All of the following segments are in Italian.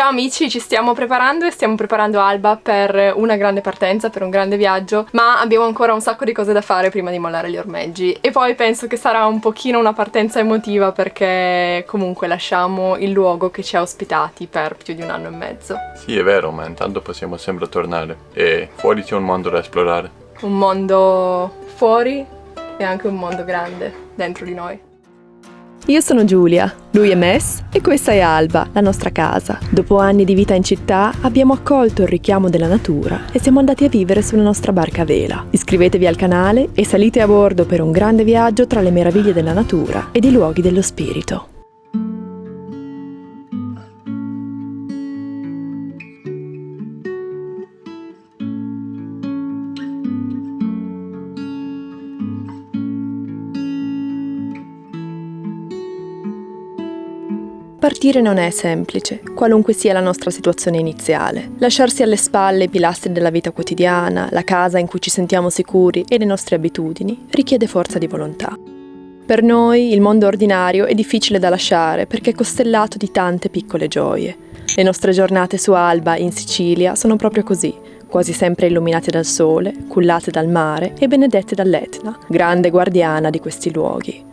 Ciao amici, ci stiamo preparando e stiamo preparando Alba per una grande partenza, per un grande viaggio, ma abbiamo ancora un sacco di cose da fare prima di mollare gli ormeggi e poi penso che sarà un pochino una partenza emotiva perché comunque lasciamo il luogo che ci ha ospitati per più di un anno e mezzo. Sì, è vero, ma intanto possiamo sempre tornare e fuori c'è un mondo da esplorare. Un mondo fuori e anche un mondo grande dentro di noi. Io sono Giulia, lui è Mess e questa è Alba, la nostra casa. Dopo anni di vita in città abbiamo accolto il richiamo della natura e siamo andati a vivere sulla nostra barca a vela. Iscrivetevi al canale e salite a bordo per un grande viaggio tra le meraviglie della natura ed i luoghi dello spirito. Partire non è semplice, qualunque sia la nostra situazione iniziale. Lasciarsi alle spalle i pilastri della vita quotidiana, la casa in cui ci sentiamo sicuri e le nostre abitudini richiede forza di volontà. Per noi il mondo ordinario è difficile da lasciare perché è costellato di tante piccole gioie. Le nostre giornate su Alba, in Sicilia, sono proprio così, quasi sempre illuminate dal sole, cullate dal mare e benedette dall'Etna, grande guardiana di questi luoghi.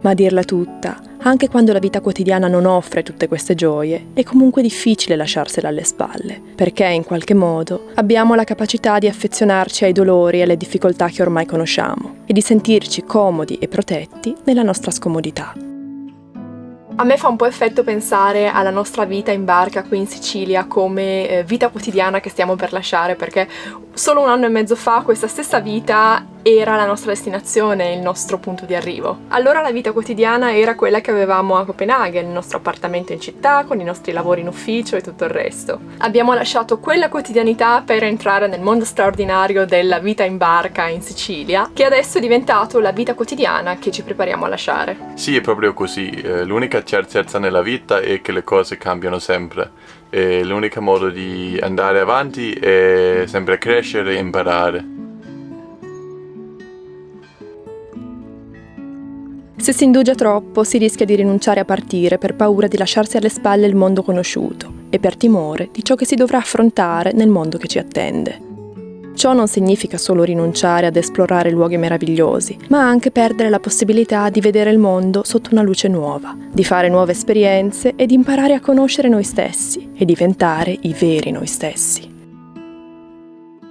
Ma a dirla tutta, anche quando la vita quotidiana non offre tutte queste gioie, è comunque difficile lasciarsela alle spalle, perché in qualche modo abbiamo la capacità di affezionarci ai dolori e alle difficoltà che ormai conosciamo e di sentirci comodi e protetti nella nostra scomodità. A me fa un po' effetto pensare alla nostra vita in barca qui in Sicilia come eh, vita quotidiana che stiamo per lasciare perché solo un anno e mezzo fa questa stessa vita era la nostra destinazione, il nostro punto di arrivo. Allora la vita quotidiana era quella che avevamo a Copenaghen, il nostro appartamento in città, con i nostri lavori in ufficio e tutto il resto. Abbiamo lasciato quella quotidianità per entrare nel mondo straordinario della vita in barca in Sicilia, che adesso è diventato la vita quotidiana che ci prepariamo a lasciare. Sì, è proprio così. Eh, l'unica certezza nella vita è che le cose cambiano sempre l'unico modo di andare avanti è sempre crescere e imparare. Se si indugia troppo si rischia di rinunciare a partire per paura di lasciarsi alle spalle il mondo conosciuto e per timore di ciò che si dovrà affrontare nel mondo che ci attende. Ciò non significa solo rinunciare ad esplorare luoghi meravigliosi, ma anche perdere la possibilità di vedere il mondo sotto una luce nuova, di fare nuove esperienze e di imparare a conoscere noi stessi e diventare i veri noi stessi.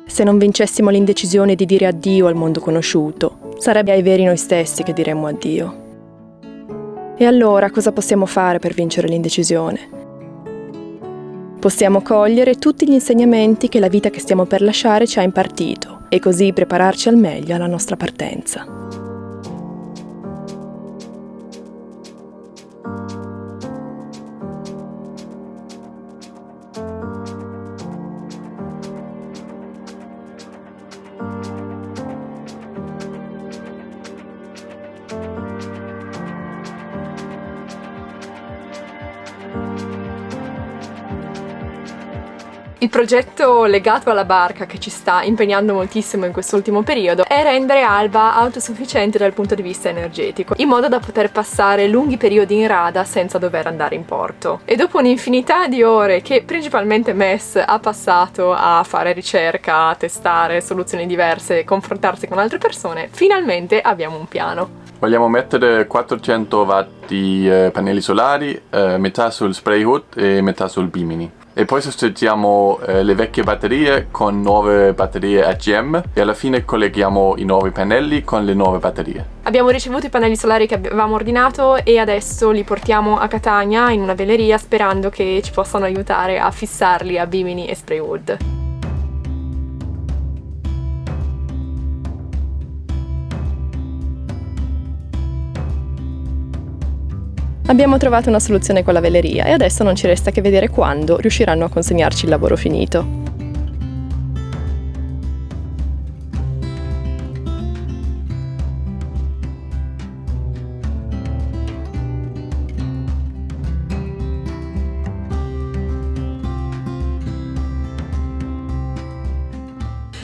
Se non vincessimo l'indecisione di dire addio al mondo conosciuto, sarebbe ai veri noi stessi che diremmo addio. E allora cosa possiamo fare per vincere l'indecisione? Possiamo cogliere tutti gli insegnamenti che la vita che stiamo per lasciare ci ha impartito e così prepararci al meglio alla nostra partenza. Il progetto legato alla barca che ci sta impegnando moltissimo in quest'ultimo periodo è rendere Alba autosufficiente dal punto di vista energetico, in modo da poter passare lunghi periodi in rada senza dover andare in porto. E dopo un'infinità di ore che principalmente Mess ha passato a fare ricerca, a testare soluzioni diverse, confrontarsi con altre persone, finalmente abbiamo un piano. Vogliamo mettere 400 watt di pannelli solari, eh, metà sul spray hood e metà sul bimini e poi sostituiamo eh, le vecchie batterie con nuove batterie AGM e alla fine colleghiamo i nuovi pannelli con le nuove batterie. Abbiamo ricevuto i pannelli solari che avevamo ordinato e adesso li portiamo a Catania in una veleria sperando che ci possano aiutare a fissarli a Bimini e Spraywood. Abbiamo trovato una soluzione con la veleria e adesso non ci resta che vedere quando riusciranno a consegnarci il lavoro finito.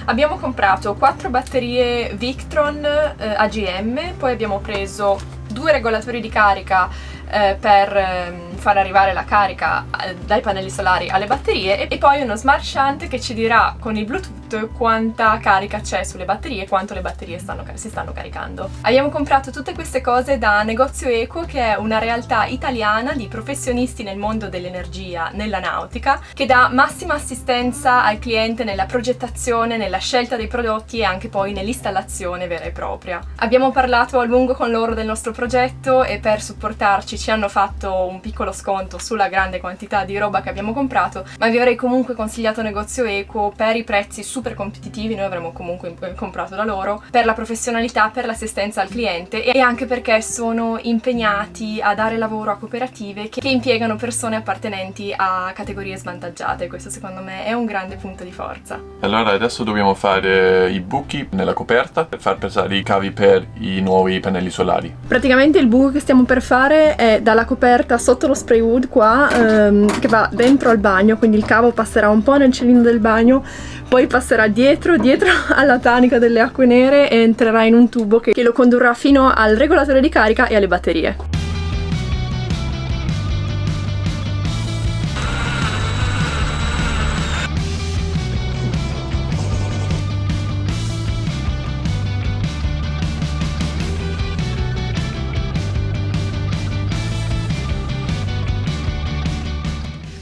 Abbiamo comprato 4 batterie Victron eh, AGM, poi abbiamo preso due regolatori di carica eh, per ehm, far arrivare la carica eh, dai pannelli solari alle batterie e poi uno smart shunt che ci dirà con il Bluetooth quanta carica c'è sulle batterie e quanto le batterie stanno, si stanno caricando. Abbiamo comprato tutte queste cose da Negozio Eco che è una realtà italiana di professionisti nel mondo dell'energia, nella nautica, che dà massima assistenza al cliente nella progettazione, nella scelta dei prodotti e anche poi nell'installazione vera e propria. Abbiamo parlato a lungo con loro del nostro progetto e per supportarci ci hanno fatto un piccolo sconto sulla grande quantità di roba che abbiamo comprato, ma vi avrei comunque consigliato Negozio Eco per i prezzi super competitivi, noi avremmo comunque comprato da loro, per la professionalità, per l'assistenza al cliente e anche perché sono impegnati a dare lavoro a cooperative che impiegano persone appartenenti a categorie svantaggiate, questo secondo me è un grande punto di forza. Allora adesso dobbiamo fare i buchi nella coperta per far passare i cavi per i nuovi pannelli solari. Praticamente il buco che stiamo per fare è dalla coperta sotto lo spray wood qua ehm, che va dentro al bagno, quindi il cavo passerà un po' nel cilindro del bagno, poi passerà dietro, dietro alla tanica delle acque nere e entrerà in un tubo che, che lo condurrà fino al regolatore di carica e alle batterie.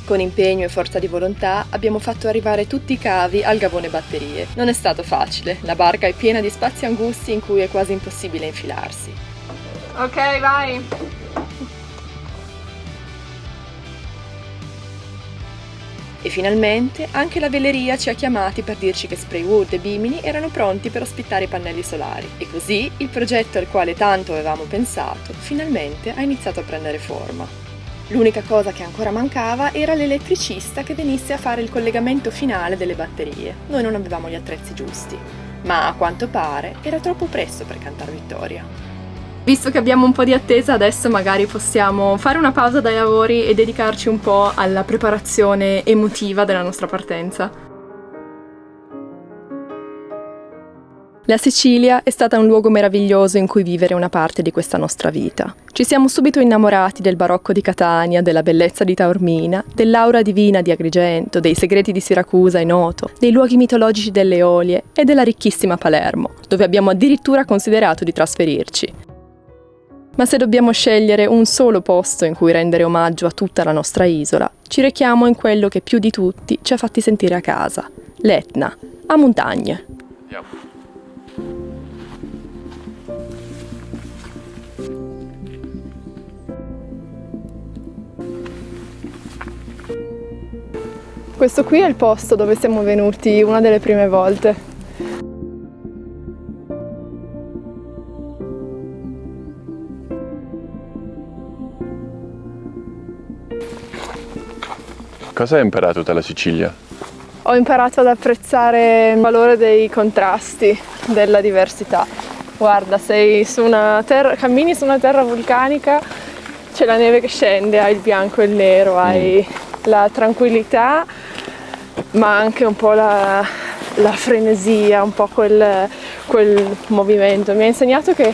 Con impegno e forza di volontà abbiamo fatto arrivare tutti i cavi al gavone batterie. Non è stato facile, la barca è piena di spazi angusti in cui è quasi impossibile infilarsi. Ok, vai! E finalmente anche la veleria ci ha chiamati per dirci che Spraywood e Bimini erano pronti per ospitare i pannelli solari. E così il progetto al quale tanto avevamo pensato finalmente ha iniziato a prendere forma. L'unica cosa che ancora mancava era l'elettricista che venisse a fare il collegamento finale delle batterie. Noi non avevamo gli attrezzi giusti, ma a quanto pare era troppo presto per cantare vittoria. Visto che abbiamo un po' di attesa, adesso magari possiamo fare una pausa dai lavori e dedicarci un po' alla preparazione emotiva della nostra partenza. La Sicilia è stata un luogo meraviglioso in cui vivere una parte di questa nostra vita. Ci siamo subito innamorati del barocco di Catania, della bellezza di Taormina, dell'aura divina di Agrigento, dei segreti di Siracusa e Noto, dei luoghi mitologici delle Eolie e della ricchissima Palermo, dove abbiamo addirittura considerato di trasferirci. Ma se dobbiamo scegliere un solo posto in cui rendere omaggio a tutta la nostra isola, ci rechiamo in quello che più di tutti ci ha fatti sentire a casa, l'Etna, a montagne. Questo qui è il posto dove siamo venuti una delle prime volte. Cosa hai imparato dalla Sicilia? Ho imparato ad apprezzare il valore dei contrasti, della diversità. Guarda, sei su una terra, cammini su una terra vulcanica, c'è la neve che scende, hai il bianco e il nero, hai mm la tranquillità ma anche un po' la, la frenesia, un po' quel, quel movimento. Mi ha insegnato che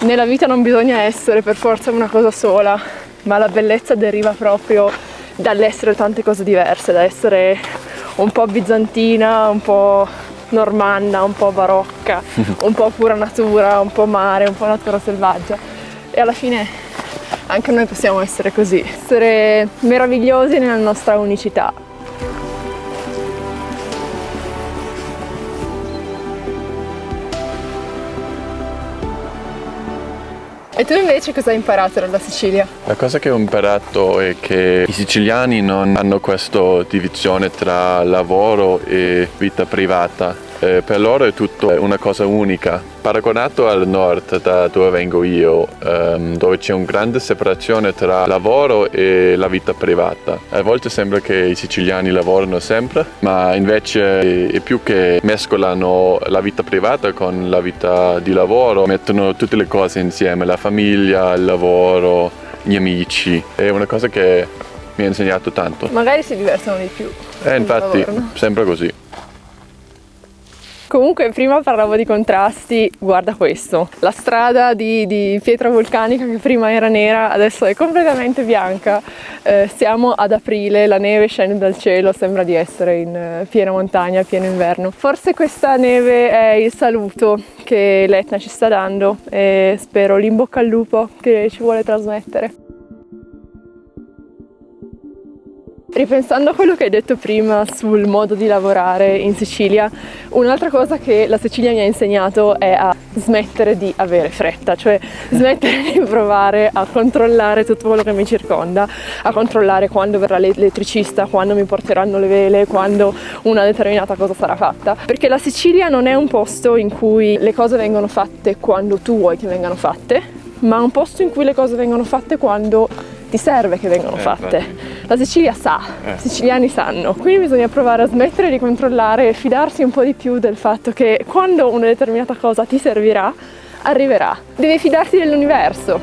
nella vita non bisogna essere per forza una cosa sola, ma la bellezza deriva proprio dall'essere tante cose diverse, da essere un po' bizantina, un po' normanna, un po' barocca, un po' pura natura, un po' mare, un po' natura selvaggia. E alla fine anche noi possiamo essere così, essere meravigliosi nella nostra unicità. E tu invece cosa hai imparato dalla Sicilia? La cosa che ho imparato è che i siciliani non hanno questa divisione tra lavoro e vita privata eh, per loro è tutto una cosa unica. Paragonato al nord, da dove vengo io, ehm, dove c'è una grande separazione tra lavoro e la vita privata. A volte sembra che i siciliani lavorano sempre, ma invece è più che mescolano la vita privata con la vita di lavoro, mettono tutte le cose insieme, la famiglia, il lavoro, gli amici. È una cosa che mi ha insegnato tanto. Magari si divertono di più. Eh, infatti, sembra così. Comunque prima parlavo di contrasti, guarda questo, la strada di, di pietra vulcanica che prima era nera adesso è completamente bianca, eh, siamo ad aprile, la neve scende dal cielo, sembra di essere in eh, piena montagna, pieno inverno. Forse questa neve è il saluto che l'Etna ci sta dando e spero l'imbocca al lupo che ci vuole trasmettere. Ripensando a quello che hai detto prima sul modo di lavorare in Sicilia, un'altra cosa che la Sicilia mi ha insegnato è a smettere di avere fretta, cioè smettere di provare a controllare tutto quello che mi circonda, a controllare quando verrà l'elettricista, quando mi porteranno le vele, quando una determinata cosa sarà fatta. Perché la Sicilia non è un posto in cui le cose vengono fatte quando tu vuoi che vengano fatte, ma un posto in cui le cose vengono fatte quando ti serve che vengano eh, fatte. La Sicilia sa, eh. i siciliani sanno, quindi bisogna provare a smettere di controllare e fidarsi un po' di più del fatto che quando una determinata cosa ti servirà, arriverà. Devi fidarti dell'universo.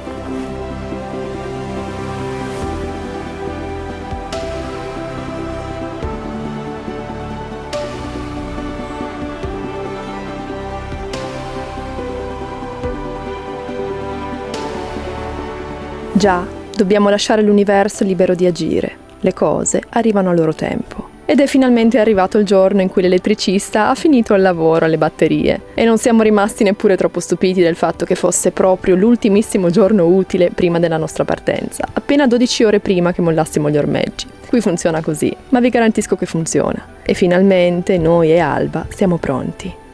Già, Dobbiamo lasciare l'universo libero di agire. Le cose arrivano a loro tempo. Ed è finalmente arrivato il giorno in cui l'elettricista ha finito il lavoro alle batterie e non siamo rimasti neppure troppo stupiti del fatto che fosse proprio l'ultimissimo giorno utile prima della nostra partenza, appena 12 ore prima che mollassimo gli ormeggi. Qui funziona così, ma vi garantisco che funziona. E finalmente noi e Alba siamo pronti.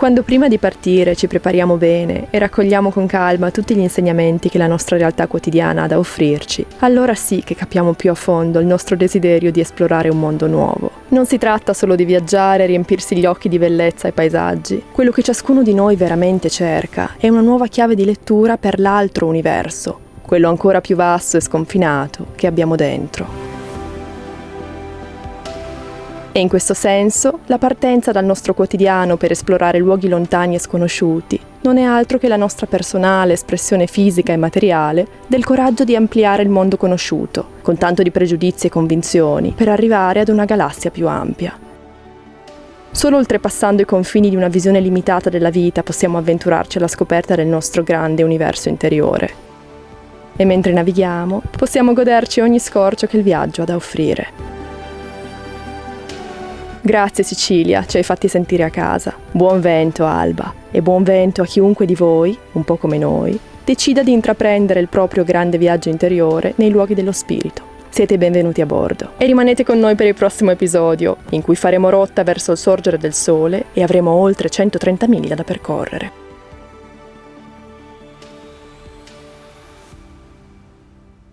Quando prima di partire ci prepariamo bene e raccogliamo con calma tutti gli insegnamenti che la nostra realtà quotidiana ha da offrirci, allora sì che capiamo più a fondo il nostro desiderio di esplorare un mondo nuovo. Non si tratta solo di viaggiare e riempirsi gli occhi di bellezza e paesaggi. Quello che ciascuno di noi veramente cerca è una nuova chiave di lettura per l'altro universo, quello ancora più vasto e sconfinato che abbiamo dentro. E in questo senso, la partenza dal nostro quotidiano per esplorare luoghi lontani e sconosciuti non è altro che la nostra personale espressione fisica e materiale del coraggio di ampliare il mondo conosciuto, con tanto di pregiudizi e convinzioni, per arrivare ad una galassia più ampia. Solo oltrepassando i confini di una visione limitata della vita possiamo avventurarci alla scoperta del nostro grande universo interiore. E mentre navighiamo, possiamo goderci ogni scorcio che il viaggio ha da offrire. Grazie Sicilia, ci hai fatti sentire a casa. Buon vento Alba e buon vento a chiunque di voi, un po' come noi, decida di intraprendere il proprio grande viaggio interiore nei luoghi dello spirito. Siete benvenuti a bordo e rimanete con noi per il prossimo episodio, in cui faremo rotta verso il sorgere del sole e avremo oltre 130 miglia da percorrere.